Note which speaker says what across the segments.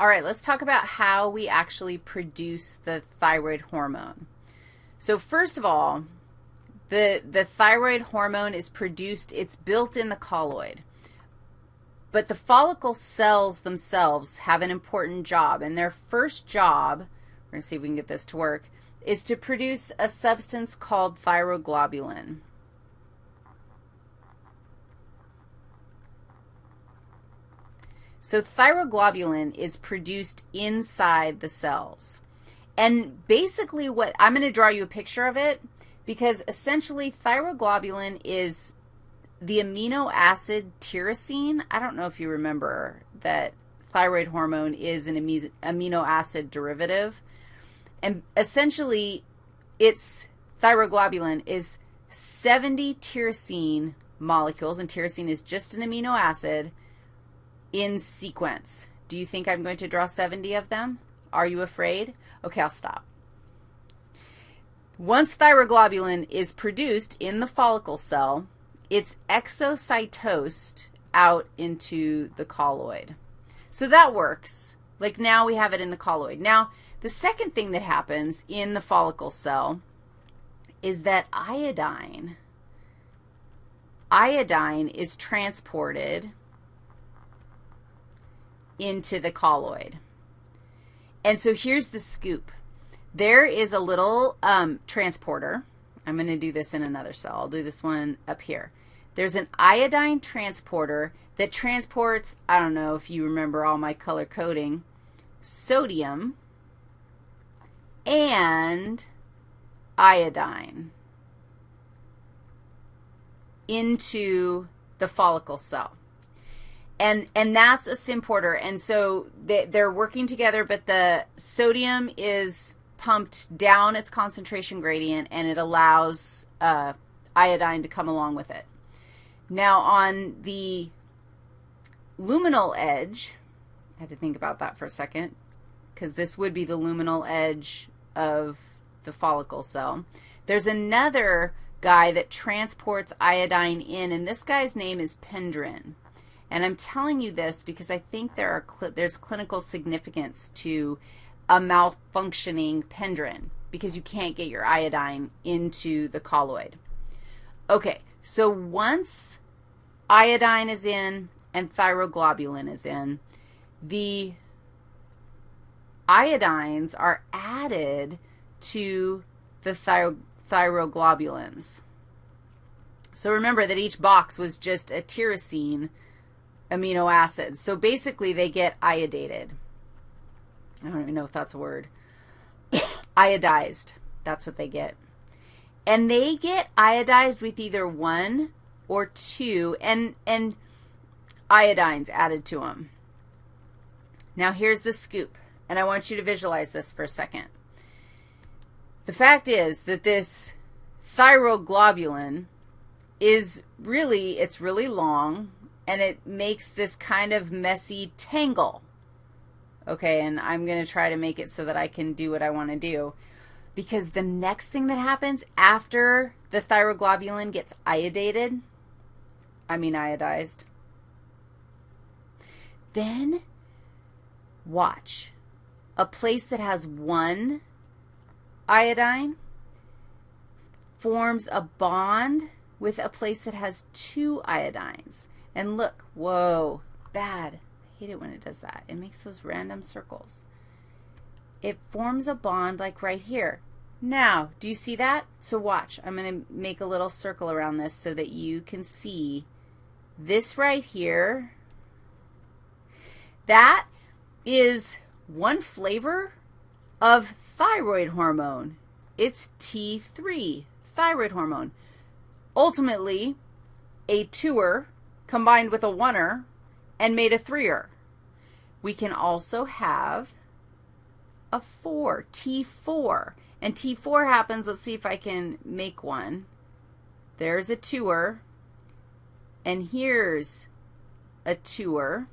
Speaker 1: All right, let's talk about how we actually produce the thyroid hormone. So first of all, the, the thyroid hormone is produced, it's built in the colloid. But the follicle cells themselves have an important job, and their first job, we're going to see if we can get this to work, is to produce a substance called thyroglobulin. So thyroglobulin is produced inside the cells. And basically what, I'm going to draw you a picture of it because essentially thyroglobulin is the amino acid tyrosine. I don't know if you remember that thyroid hormone is an amino acid derivative. And essentially, its thyroglobulin is 70 tyrosine molecules, and tyrosine is just an amino acid, in sequence. Do you think I'm going to draw 70 of them? Are you afraid? Okay, I'll stop. Once thyroglobulin is produced in the follicle cell, it's exocytosed out into the colloid. So that works. Like now we have it in the colloid. Now, the second thing that happens in the follicle cell is that iodine, iodine is transported into the colloid. And so here's the scoop. There is a little um, transporter. I'm going to do this in another cell. I'll do this one up here. There's an iodine transporter that transports, I don't know if you remember all my color coding, sodium and iodine into the follicle cell and and that's a symporter. And so they, they're working together, but the sodium is pumped down its concentration gradient, and it allows uh, iodine to come along with it. Now, on the luminal edge, I had to think about that for a second, because this would be the luminal edge of the follicle cell. There's another guy that transports iodine in, and this guy's name is pendrin. And I'm telling you this because I think there are cl there's clinical significance to a malfunctioning pendrin because you can't get your iodine into the colloid. Okay, so once iodine is in and thyroglobulin is in, the iodines are added to the thyro thyroglobulins. So remember that each box was just a tyrosine amino acids. So basically they get iodated. I don't even know if that's a word. Iodized. That's what they get. And they get iodized with either one or two and, and iodines added to them. Now here's the scoop, and I want you to visualize this for a second. The fact is that this thyroglobulin is really, it's really long, and it makes this kind of messy tangle. Okay, and I'm going to try to make it so that I can do what I want to do. Because the next thing that happens after the thyroglobulin gets iodated, I mean iodized, then watch. A place that has one iodine forms a bond with a place that has two iodines. And look, whoa, bad. I hate it when it does that. It makes those random circles. It forms a bond like right here. Now, do you see that? So watch. I'm going to make a little circle around this so that you can see this right here. That is one flavor of thyroid hormone. It's T3, thyroid hormone. Ultimately, a tour combined with a oneer and made a threer. We can also have a 4, T4. And T4 happens, let's see if I can make one. There's a tour, and here's a tour,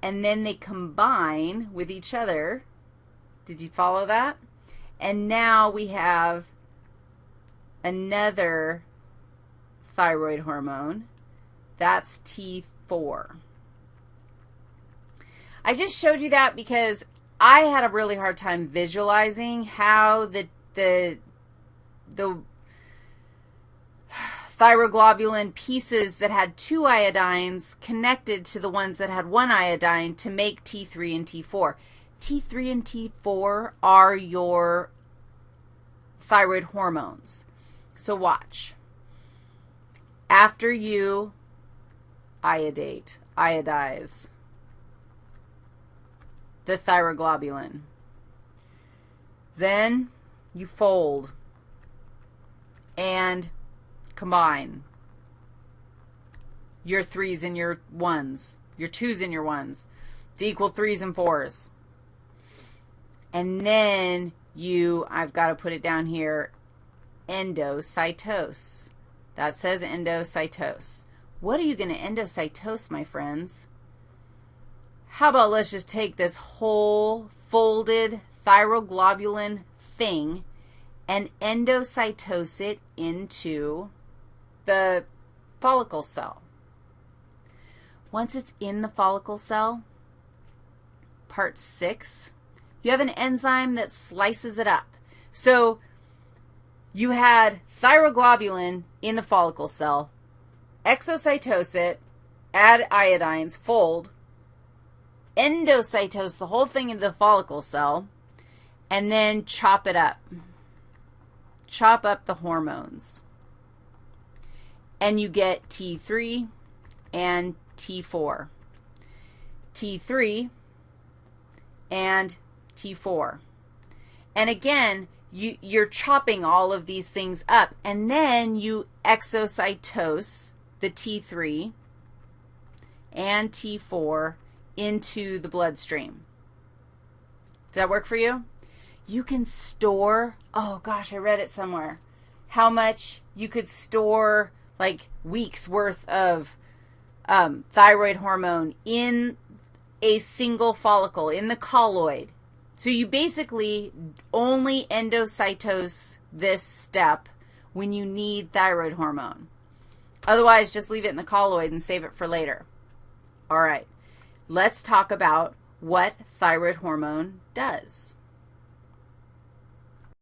Speaker 1: and then they combine with each other. Did you follow that? And now we have another thyroid hormone. That's T4. I just showed you that because I had a really hard time visualizing how the the the thyroglobulin pieces that had two iodines connected to the ones that had one iodine to make T3 and T4. T3 and T4 are your thyroid hormones. So watch. After you iodate, iodize the thyroglobulin, then you fold and combine your threes and your ones, your twos and your ones to equal threes and fours. And then you, I've got to put it down here, endocytose. That says endocytose. What are you going to endocytose, my friends? How about let's just take this whole folded thyroglobulin thing and endocytose it into the follicle cell. Once it's in the follicle cell, part six, you have an enzyme that slices it up. So you had thyroglobulin in the follicle cell, exocytose it, add iodines, fold, endocytose the whole thing into the follicle cell, and then chop it up. Chop up the hormones. And you get T3 and T4. T3 and T4. And again, you, you're chopping all of these things up, and then you exocytose the T3 and T4 into the bloodstream. Does that work for you? You can store, oh gosh, I read it somewhere, how much you could store like weeks worth of um, thyroid hormone in a single follicle, in the colloid. So you basically only endocytose this step when you need thyroid hormone. Otherwise, just leave it in the colloid and save it for later. All right, let's talk about what thyroid hormone does.